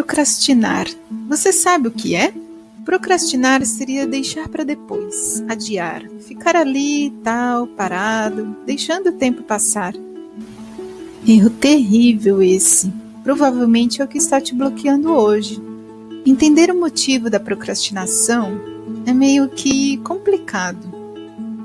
Procrastinar. Você sabe o que é? Procrastinar seria deixar para depois, adiar, ficar ali, tal, parado, deixando o tempo passar. Erro terrível esse. Provavelmente é o que está te bloqueando hoje. Entender o motivo da procrastinação é meio que complicado.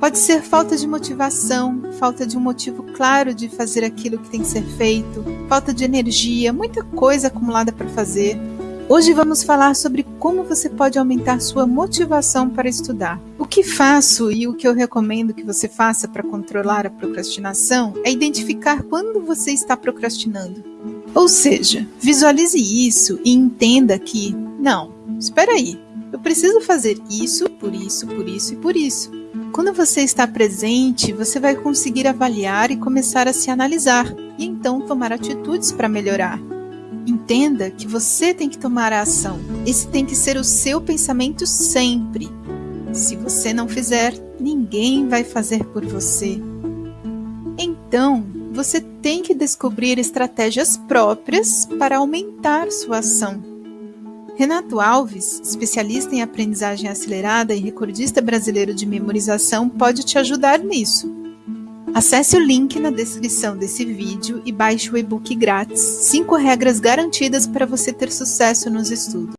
Pode ser falta de motivação, falta de um motivo claro de fazer aquilo que tem que ser feito, falta de energia, muita coisa acumulada para fazer. Hoje vamos falar sobre como você pode aumentar sua motivação para estudar. O que faço e o que eu recomendo que você faça para controlar a procrastinação é identificar quando você está procrastinando. Ou seja, visualize isso e entenda que, não, espera aí, eu preciso fazer isso, por isso, por isso e por isso. Quando você está presente, você vai conseguir avaliar e começar a se analisar e então tomar atitudes para melhorar. Entenda que você tem que tomar a ação. Esse tem que ser o seu pensamento sempre. Se você não fizer, ninguém vai fazer por você. Então, você tem que descobrir estratégias próprias para aumentar sua ação. Renato Alves, especialista em aprendizagem acelerada e recordista brasileiro de memorização, pode te ajudar nisso. Acesse o link na descrição desse vídeo e baixe o e-book grátis 5 regras garantidas para você ter sucesso nos estudos.